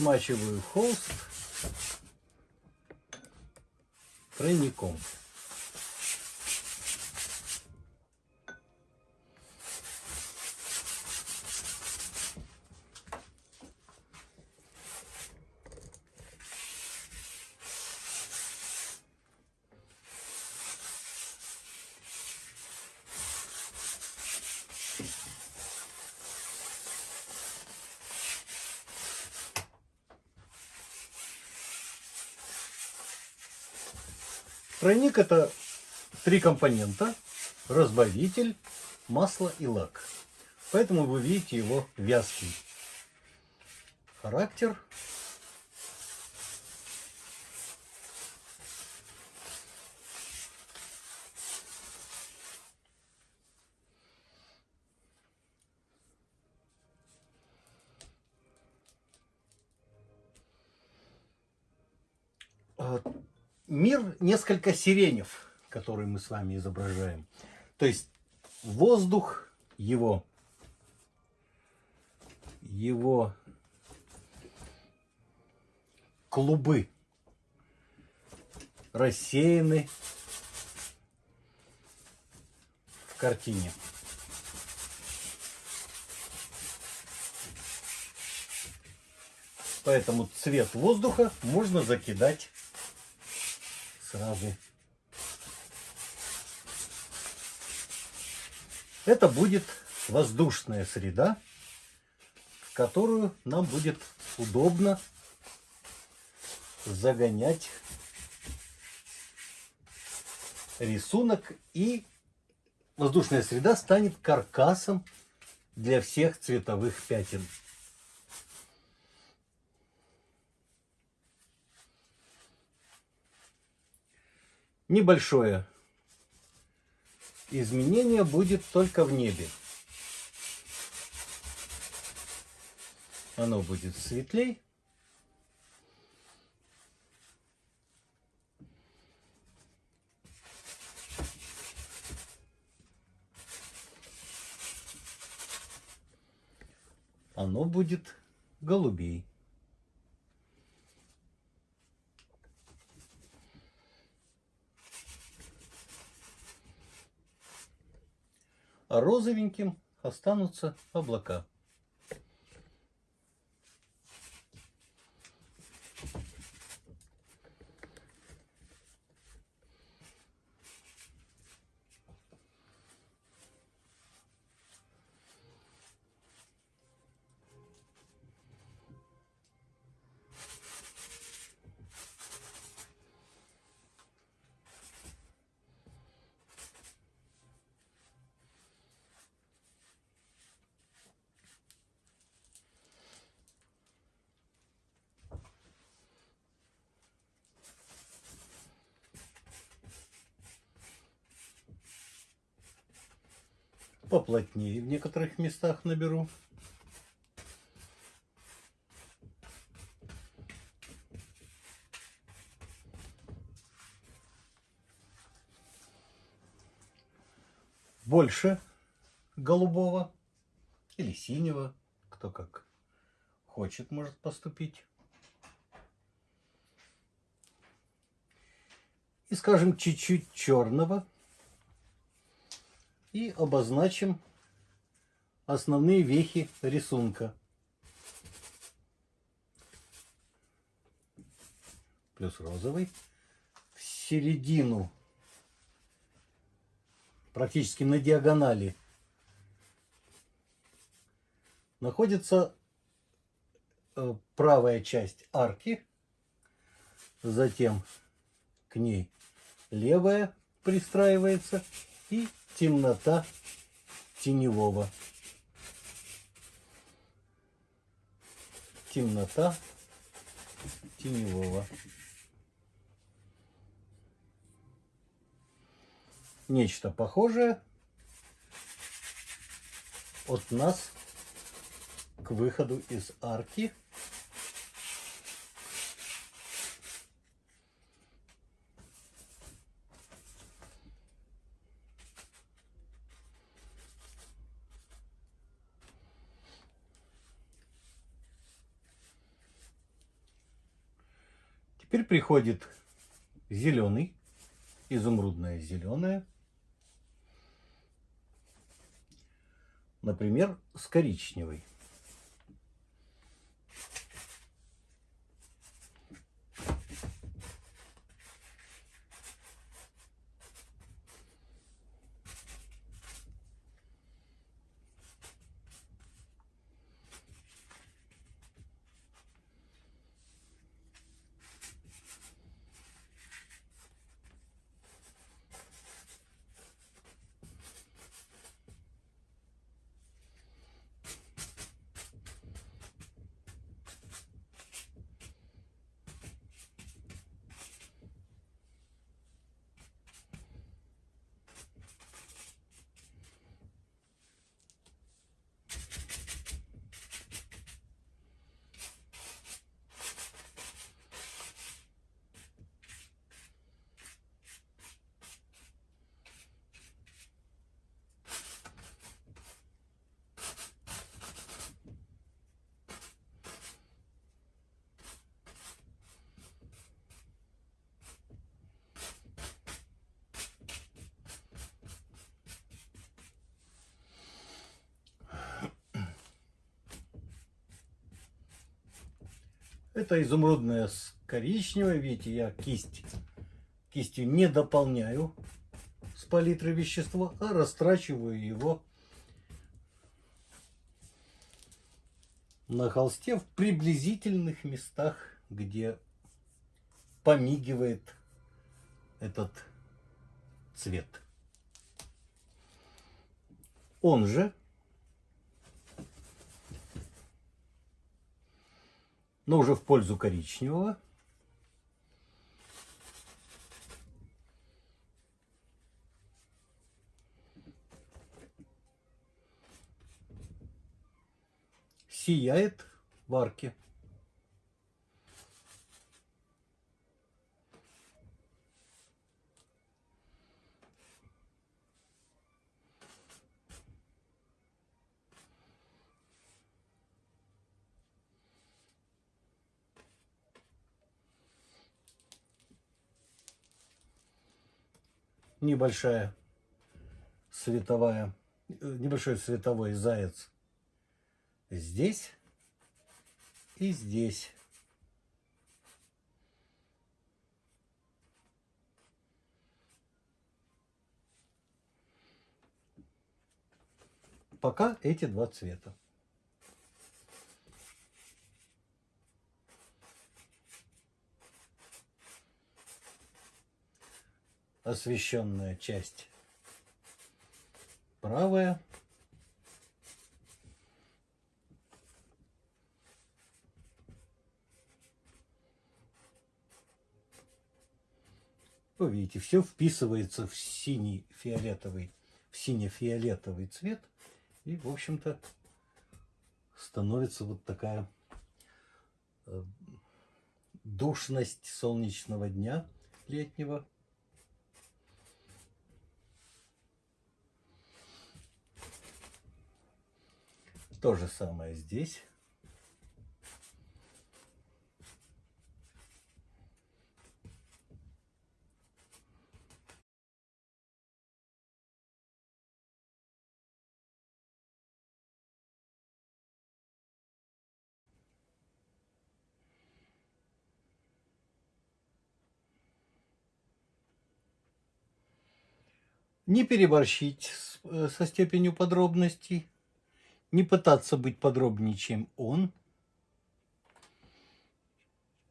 смачиваю холст тройником. Тройник это три компонента. Разбавитель, масло и лак. Поэтому вы видите его вязкий. Характер. Мир несколько сиренев, который мы с вами изображаем. То есть воздух, его, его клубы рассеяны в картине. Поэтому цвет воздуха можно закидать сразу. Это будет воздушная среда, в которую нам будет удобно загонять рисунок и воздушная среда станет каркасом для всех цветовых пятен. Небольшое изменение будет только в небе. Оно будет светлей. Оно будет голубей. А розовеньким останутся облака. Поплотнее в некоторых местах наберу. Больше голубого или синего, кто как хочет, может поступить. И, скажем, чуть-чуть черного и обозначим основные вехи рисунка. Плюс розовый. В середину, практически на диагонали, находится э, правая часть арки. Затем к ней левая пристраивается и темнота теневого. Темнота теневого. Нечто похожее от нас к выходу из арки. Теперь приходит зеленый, изумрудное зеленое. Например, с коричневой. Это изумрудное с коричневой. Видите, я кисть кистью не дополняю с палитры вещества, а растрачиваю его на холсте в приблизительных местах, где помигивает этот цвет. Он же но уже в пользу коричневого. Сияет в арке. Небольшая световая, э, небольшой световой заяц здесь и здесь. Пока эти два цвета. Освещенная часть правая. Вы видите, все вписывается в синий фиолетовый, в сине-фиолетовый цвет. И, в общем-то, становится вот такая э, душность солнечного дня летнего. То же самое здесь. Не переборщить э, со степенью подробностей не пытаться быть подробнее, чем он.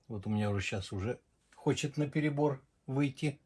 Вот у меня уже сейчас уже хочет на перебор выйти.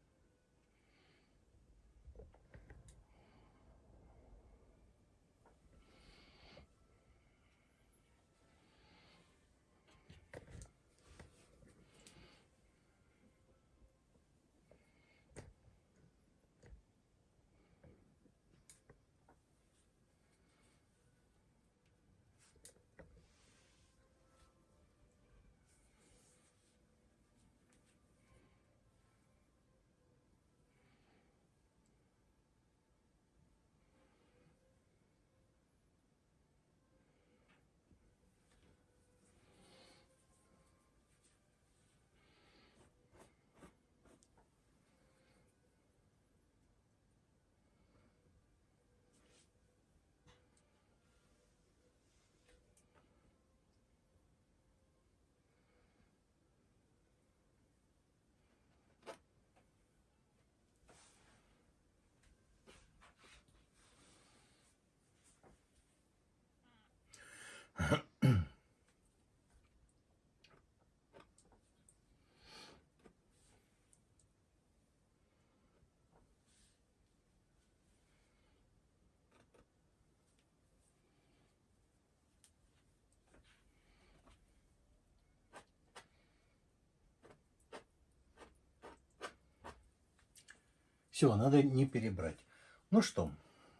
Все, надо не перебрать. Ну что,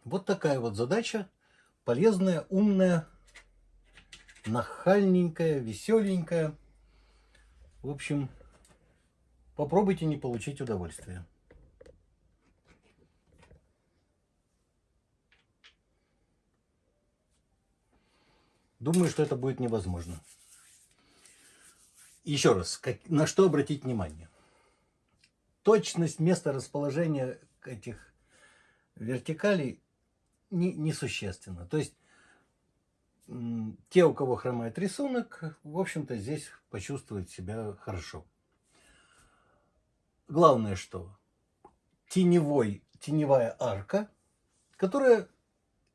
вот такая вот задача. Полезная, умная, нахальненькая, веселенькая. В общем, попробуйте не получить удовольствие. Думаю, что это будет невозможно. Еще раз, как, на что обратить внимание? Точность места расположения этих вертикалей не, несущественна. То есть те, у кого хромает рисунок, в общем-то, здесь почувствуют себя хорошо. Главное, что теневой, теневая арка, которая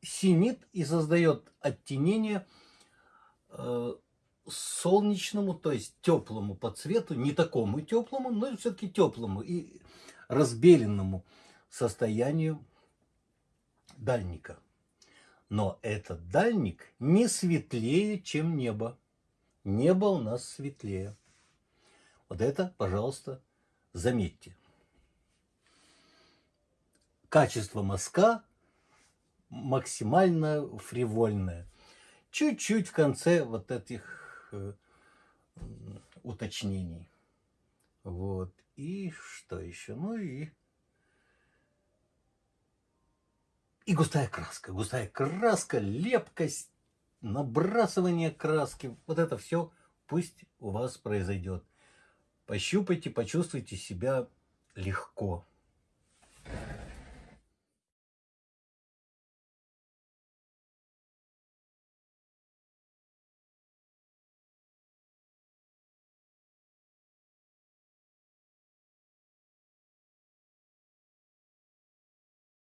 синит и создает оттенение – Э, солнечному, то есть теплому по цвету, не такому теплому, но все-таки теплому и разбеленному состоянию дальника. Но этот дальник не светлее, чем небо. Небо у нас светлее. Вот это, пожалуйста, заметьте. Качество мазка максимально фривольное чуть-чуть в конце вот этих э, уточнений. Вот. И что еще? Ну и... И густая краска. Густая краска, лепкость, набрасывание краски. Вот это все пусть у вас произойдет. Пощупайте, почувствуйте себя легко.